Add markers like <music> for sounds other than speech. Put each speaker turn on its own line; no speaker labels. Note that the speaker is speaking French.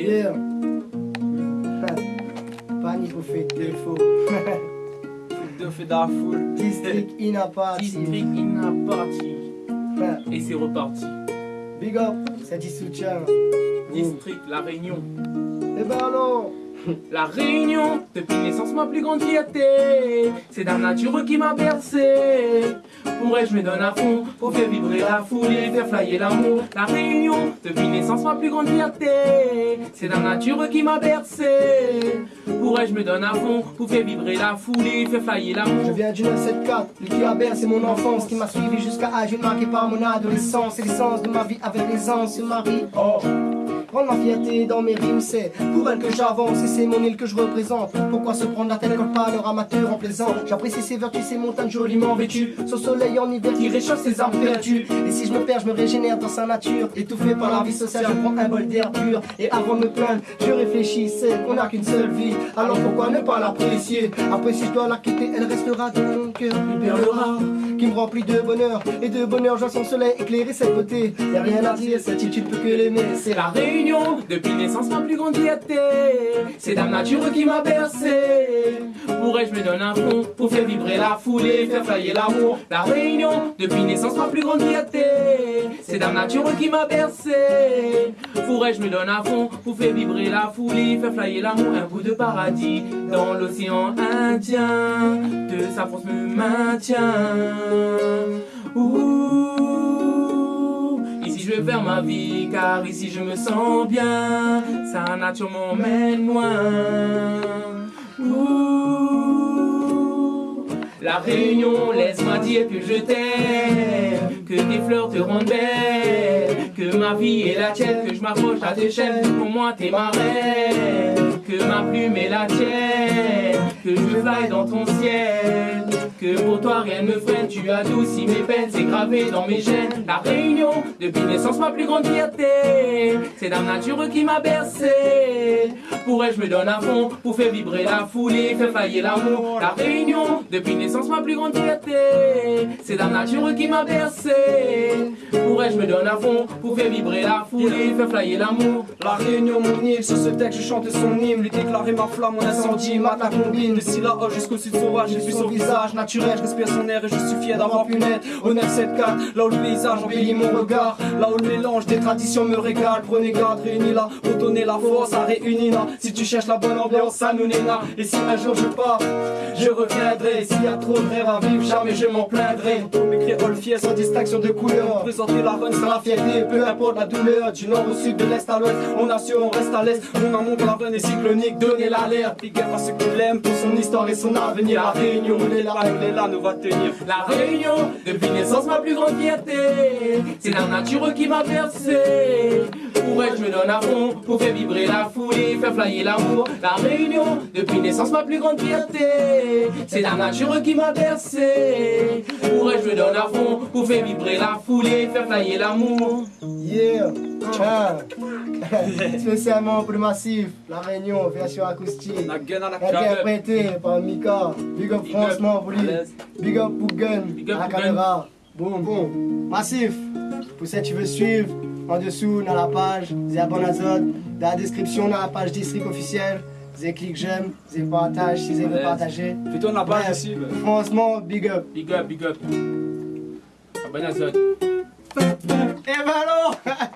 Yeah. Panique au fait de faux.
De fait.
District Inapati.
District Inapati. Et c'est reparti.
Big up, c'est du soutien.
District La Réunion.
Eh ben alors <laughs>
La Réunion, depuis naissance ma plus grande fierté C'est la nature qui m'a bercé. Pourrais je me donne à fond pour faire vibrer la foule et faire flyer l'amour. La Réunion, depuis naissance ma plus grande fierté C'est la nature qui m'a bercé. Pourrais je me donne à fond pour faire vibrer la foule et faire flyer l'amour.
Je viens du 974, lui qui a bercé mon enfance Qui m'a suivi jusqu'à âge marqué par mon adolescence Et l'essence de ma vie avec se marie. Oh Ma fierté dans mes rimes, c'est pour elle que j'avance et c'est mon île que je représente. Pourquoi se prendre la tête comme pas leur amateur en plaisant? J'apprécie ces vertus, ces montagnes joliment vêtues, ce soleil en hiver qui réchauffe ses âmes perdues. Et si je me perds, je me régénère dans sa nature. Étouffé par la vie sociale, je prends un bol d'air pur. Et avant de me plaindre, je réfléchis, c'est qu'on n'a qu'une seule vie. Alors pourquoi ne pas l'apprécier? Après, si je dois la quitter, elle restera dans mon cœur. Rare qui me remplit de bonheur. Et de bonheur, je son soleil éclairer cette beauté. Y'a rien à dire, cette île, tu que l'aimer. C'est la
Réunion, depuis naissance ma plus grande fierté. C'est la nature qui m'a bercé. Pourrais je me donne un fond pour faire vibrer la foule et faire flyer l'amour. La Réunion, depuis naissance ma plus grande fierté. C'est la nature qui m'a bercé. Pourrais je me donne à fond pour faire vibrer la foule et faire flyer l'amour. Un bout de paradis dans l'océan Indien. De sa force me maintient. Ouh, je vais faire ma vie car ici je me sens bien. Sa nature m'emmène loin. La Réunion, laisse-moi dire que je t'aime, que tes fleurs te rendent belle, que ma vie est la tienne, que je m'approche à tes chaînes, pour moi t'es ma reine, que ma plume est la tienne, que je fly dans ton ciel. Que pour toi rien ne freine, tu adoucis mes peines, c'est gravé dans mes gènes. La Réunion, depuis naissance ma plus grande fierté, c'est la nature qui m'a bercé. Pour elle je me donne à fond, pour faire vibrer la foule et faire faillir l'amour. La Réunion, depuis naissance ma plus grande fierté, c'est la nature qui m'a bercé. Pour elle je me donne à fond, pour faire vibrer la foule et faire flyer l'amour.
La Réunion, mon île, sur ce texte je chante son hymne, lui déclarer ma flamme, mon incendie, ma combine. De Silla jusqu'au sud sauvage, j'ai vu son visage je respire son air et je suis fier d'avoir pu naître au 974, là où le paysage embellit mon regard, là où le mélange des traditions me régale. Prenez garde, réunis là, pour donner la force à réunir. Si tu cherches la bonne ambiance, ça nous là. Et si un jour je pars, je reviendrai. S'il y a trop de rêves à vivre, jamais je m'en plaindrai. Mes créoles fiers sans distinction de couleur. Présenter la run sans la fierté, peu importe la douleur. Du nord au sud, de l'est à l'ouest, on assure, on reste à l'est. Mon amour pour la run cyclonique, donnez l'alerte. Big à ceux qui l'aiment pour son histoire et son avenir. La on est là, là, nous va tenir.
La Réunion, depuis naissance ma plus grande fierté. C'est la nature qui m'a bercé. Je me donne à fond, pour faire vibrer la foule et faire flyer l'amour. La Réunion, depuis naissance ma plus grande fierté. C'est la nature qui m'a bercé. Pour elle, je me donne à fond, pour faire vibrer la foule et faire flyer l'amour.
Yeah, ciao. <laughs> Spécialement pour le massif, la Réunion, version acoustique.
La gun à la
Interprété par Mika. Big up franchement pour lui. Big up pour Gun.
Big up
à la caméra. Boum, boum. Massif. Pour ça, tu veux suivre, en dessous, dans la page, c'est Abonazot. Dans la description, dans la page district officiel. Vous clic j'aime, vous partage si vous avez partagé.
Fais-toi la page aussi. bah.
Franchement, big up.
Big up, big up. Abonazot.
Et ben alors <laughs>